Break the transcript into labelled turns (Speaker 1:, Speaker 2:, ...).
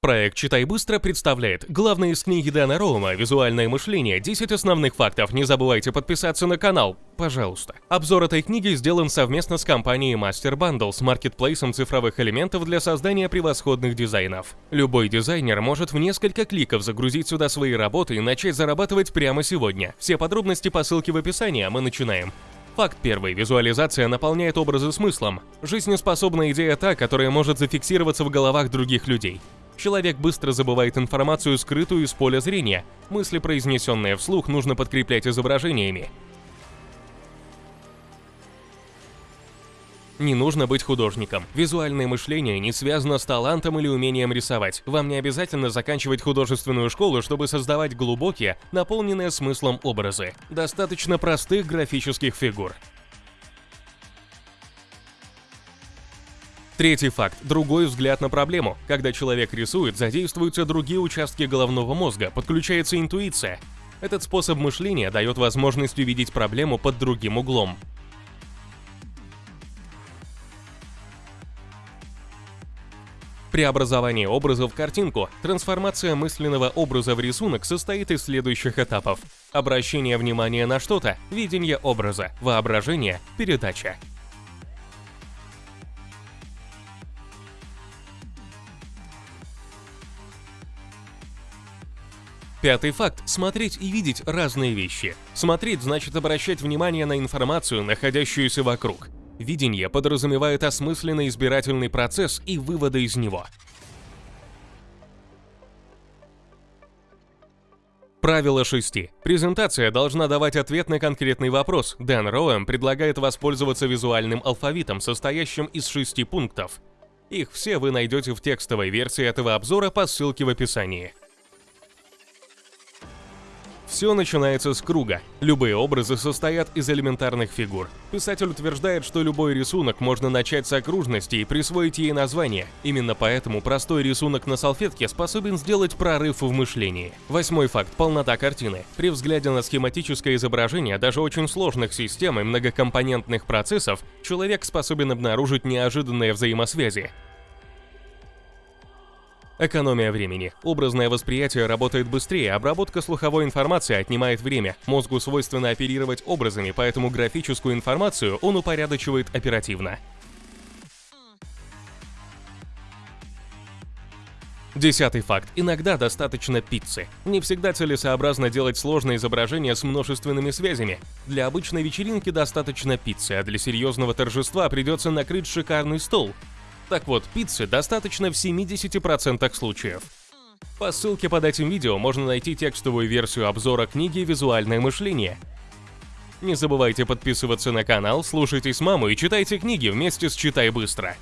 Speaker 1: Проект «Читай быстро» представляет главное из книги Дэна Роума «Визуальное мышление. 10 основных фактов». Не забывайте подписаться на канал, пожалуйста. Обзор этой книги сделан совместно с компанией Master Bundle с маркетплейсом цифровых элементов для создания превосходных дизайнов. Любой дизайнер может в несколько кликов загрузить сюда свои работы и начать зарабатывать прямо сегодня. Все подробности по ссылке в описании, а мы начинаем. Факт первый. Визуализация наполняет образы смыслом. Жизнеспособная идея та, которая может зафиксироваться в головах других людей. Человек быстро забывает информацию, скрытую из поля зрения. Мысли, произнесенные вслух, нужно подкреплять изображениями. Не нужно быть художником. Визуальное мышление не связано с талантом или умением рисовать. Вам не обязательно заканчивать художественную школу, чтобы создавать глубокие, наполненные смыслом образы. Достаточно простых графических фигур. Третий факт – другой взгляд на проблему. Когда человек рисует, задействуются другие участки головного мозга, подключается интуиция. Этот способ мышления дает возможность увидеть проблему под другим углом. Преобразование образа в картинку, трансформация мысленного образа в рисунок состоит из следующих этапов. Обращение внимания на что-то, видение образа, воображение, передача. Пятый факт – смотреть и видеть разные вещи. Смотреть значит обращать внимание на информацию, находящуюся вокруг. Видение подразумевает осмысленный избирательный процесс и выводы из него. Правило шести. Презентация должна давать ответ на конкретный вопрос. Дэн Роэм предлагает воспользоваться визуальным алфавитом, состоящим из шести пунктов. Их все вы найдете в текстовой версии этого обзора по ссылке в описании. Все начинается с круга. Любые образы состоят из элементарных фигур. Писатель утверждает, что любой рисунок можно начать с окружности и присвоить ей название. Именно поэтому простой рисунок на салфетке способен сделать прорыв в мышлении. Восьмой факт – полнота картины. При взгляде на схематическое изображение даже очень сложных систем и многокомпонентных процессов человек способен обнаружить неожиданные взаимосвязи. Экономия времени. Образное восприятие работает быстрее, обработка слуховой информации отнимает время. Мозгу свойственно оперировать образами, поэтому графическую информацию он упорядочивает оперативно. Десятый факт. Иногда достаточно пиццы. Не всегда целесообразно делать сложное изображение с множественными связями. Для обычной вечеринки достаточно пиццы, а для серьезного торжества придется накрыть шикарный стол. Так вот, пиццы достаточно в 70% случаев. По ссылке под этим видео можно найти текстовую версию обзора книги «Визуальное мышление». Не забывайте подписываться на канал, слушайте с мамой и читайте книги вместе с «Читай быстро».